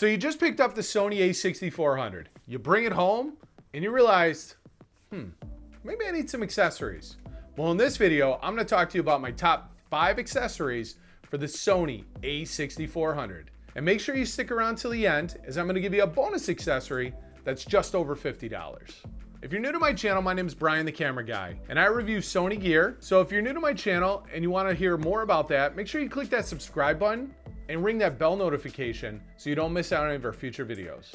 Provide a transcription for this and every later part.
So you just picked up the Sony a6400. You bring it home and you realized, hmm, maybe I need some accessories. Well, in this video, I'm gonna talk to you about my top five accessories for the Sony a6400. And make sure you stick around till the end as I'm gonna give you a bonus accessory that's just over $50. If you're new to my channel, my name is Brian the Camera Guy, and I review Sony gear. So if you're new to my channel and you wanna hear more about that, make sure you click that subscribe button and ring that bell notification so you don't miss out on any of our future videos.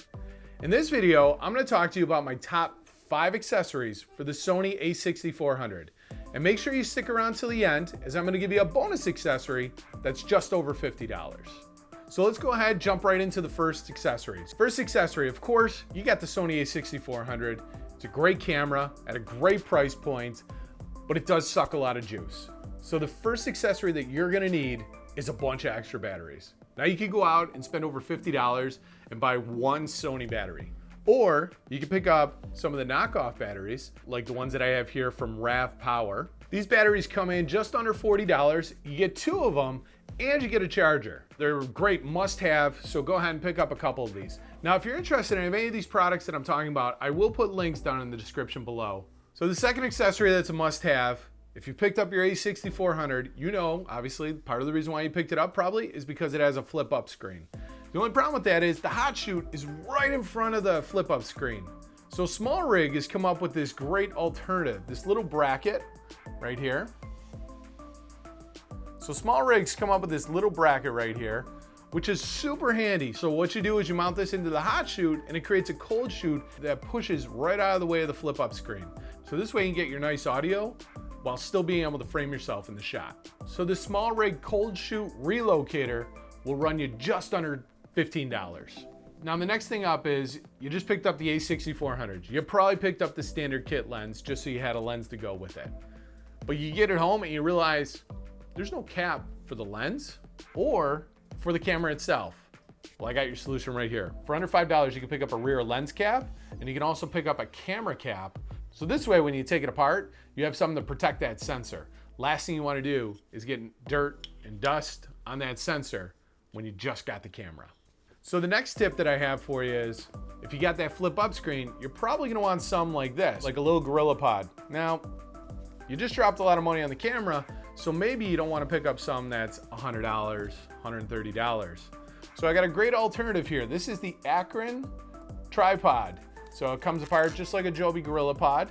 In this video, I'm gonna talk to you about my top five accessories for the Sony a6400. And make sure you stick around till the end as I'm gonna give you a bonus accessory that's just over $50. So let's go ahead, jump right into the first accessories. First accessory, of course, you got the Sony a6400. It's a great camera at a great price point, but it does suck a lot of juice. So the first accessory that you're gonna need is a bunch of extra batteries. Now you can go out and spend over $50 and buy one Sony battery. Or you can pick up some of the knockoff batteries, like the ones that I have here from RAVPower. These batteries come in just under $40. You get two of them and you get a charger. They're great must have, so go ahead and pick up a couple of these. Now, if you're interested in any of these products that I'm talking about, I will put links down in the description below. So the second accessory that's a must have if you picked up your A6400, you know, obviously, part of the reason why you picked it up probably is because it has a flip up screen. The only problem with that is the hot shoot is right in front of the flip up screen. So SmallRig has come up with this great alternative, this little bracket right here. So SmallRig's come up with this little bracket right here, which is super handy. So what you do is you mount this into the hot shoot and it creates a cold shoot that pushes right out of the way of the flip up screen. So this way you can get your nice audio while still being able to frame yourself in the shot. So the SmallRig cold shoot relocator will run you just under $15. Now the next thing up is you just picked up the A6400. You probably picked up the standard kit lens just so you had a lens to go with it. But you get it home and you realize there's no cap for the lens or for the camera itself. Well, I got your solution right here. For under $5, you can pick up a rear lens cap and you can also pick up a camera cap so this way, when you take it apart, you have something to protect that sensor. Last thing you wanna do is get dirt and dust on that sensor when you just got the camera. So the next tip that I have for you is, if you got that flip up screen, you're probably gonna want some like this, like a little GorillaPod. Now, you just dropped a lot of money on the camera, so maybe you don't wanna pick up some that's $100, $130. So I got a great alternative here. This is the Akron tripod. So it comes apart just like a Joby GorillaPod.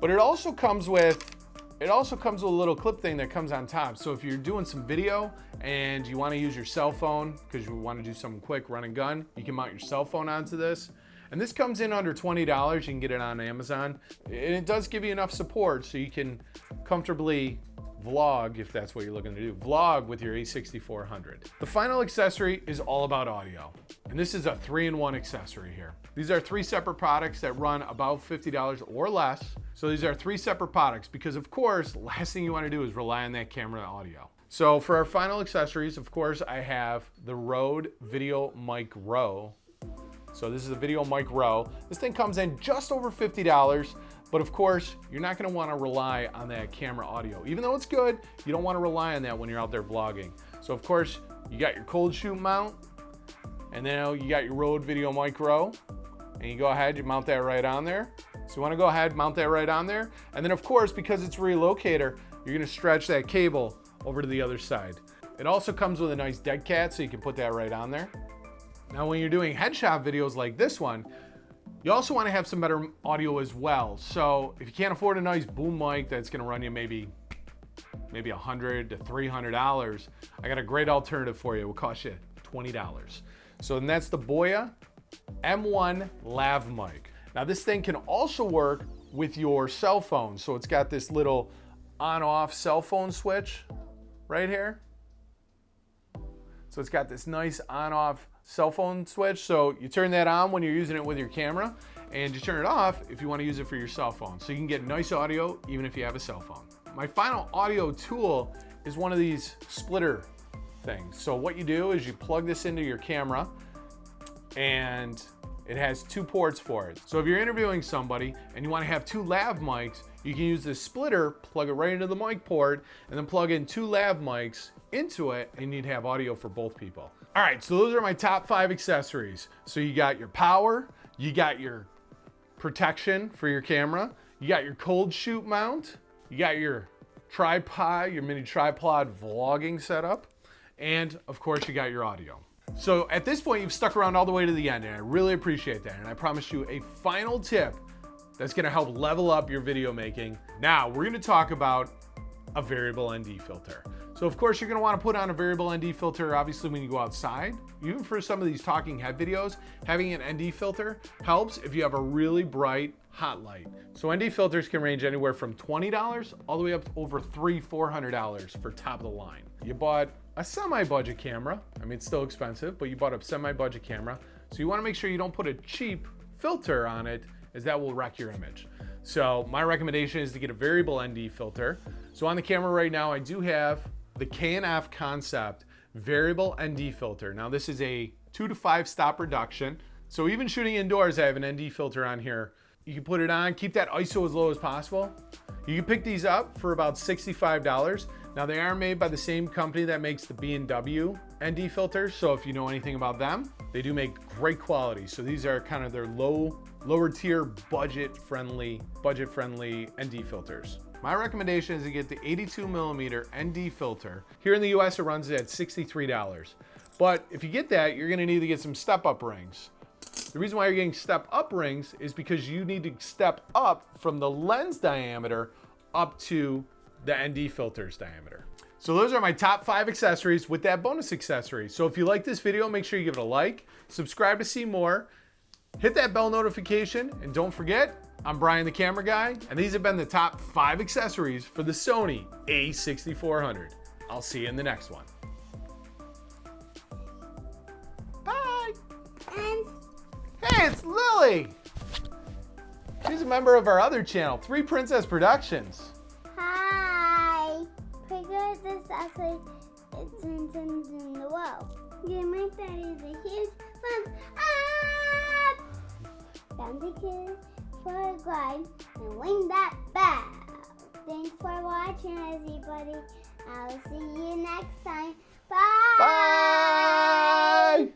But it also comes with it also comes with a little clip thing that comes on top. So if you're doing some video and you wanna use your cell phone because you wanna do something quick, run and gun, you can mount your cell phone onto this. And this comes in under $20. You can get it on Amazon. And it does give you enough support so you can comfortably vlog, if that's what you're looking to do, vlog with your A6400. The final accessory is all about audio. And this is a three-in-one accessory here. These are three separate products that run about $50 or less. So these are three separate products because of course, last thing you wanna do is rely on that camera audio. So for our final accessories, of course, I have the Rode VideoMicro. So this is a VideoMicro. This thing comes in just over $50. But of course, you're not gonna wanna rely on that camera audio. Even though it's good, you don't wanna rely on that when you're out there vlogging. So of course, you got your cold shoot mount, and then you got your Rode VideoMicro, and you go ahead, you mount that right on there. So you wanna go ahead, mount that right on there. And then of course, because it's relocator, you're gonna stretch that cable over to the other side. It also comes with a nice dead cat, so you can put that right on there. Now, when you're doing headshot videos like this one, you also want to have some better audio as well. So if you can't afford a nice boom mic that's going to run you maybe maybe 100 to $300, I got a great alternative for you. It will cost you $20. So that's the Boya M1 Lav mic. Now this thing can also work with your cell phone. So it's got this little on-off cell phone switch right here. So it's got this nice on-off cell phone switch. So you turn that on when you're using it with your camera and you turn it off if you want to use it for your cell phone. So you can get nice audio even if you have a cell phone. My final audio tool is one of these splitter things. So what you do is you plug this into your camera and it has two ports for it. So if you're interviewing somebody and you want to have two lav mics, you can use this splitter, plug it right into the mic port, and then plug in two lav mics into it, and you'd have audio for both people. All right, so those are my top five accessories. So you got your power, you got your protection for your camera, you got your cold shoot mount, you got your tripod, your mini tripod vlogging setup, and of course you got your audio. So at this point, you've stuck around all the way to the end, and I really appreciate that. And I promise you a final tip that's gonna help level up your video making. Now, we're gonna talk about a variable ND filter. So of course you're gonna wanna put on a variable ND filter obviously when you go outside. Even for some of these talking head videos, having an ND filter helps if you have a really bright hot light. So ND filters can range anywhere from $20 all the way up to over three, $400 for top of the line. You bought a semi-budget camera. I mean, it's still expensive, but you bought a semi-budget camera. So you wanna make sure you don't put a cheap filter on it as that will wreck your image. So my recommendation is to get a variable ND filter. So on the camera right now, I do have the K&F Concept variable ND filter. Now this is a two to five stop reduction. So even shooting indoors, I have an ND filter on here. You can put it on, keep that ISO as low as possible. You can pick these up for about $65. Now they are made by the same company that makes the B&W ND filters. So if you know anything about them, they do make great quality. So these are kind of their low, lower tier budget friendly, budget friendly ND filters. My recommendation is to get the 82 millimeter ND filter. Here in the US, it runs at $63. But if you get that, you're gonna need to get some step up rings. The reason why you're getting step up rings is because you need to step up from the lens diameter up to the ND filter's diameter. So those are my top five accessories with that bonus accessory. So if you like this video, make sure you give it a like, subscribe to see more, hit that bell notification, and don't forget, I'm Brian the camera guy, and these have been the top five accessories for the Sony a6400. I'll see you in the next one. Bye! And Hey, it's Lily! She's a member of our other channel, Three Princess Productions. Actually it's in, the world. Yeah, my daddy's a huge thumbs up. Don't forget for a grind and ring that bell. Thanks for watching, everybody. I'll see you next time. Bye. Bye!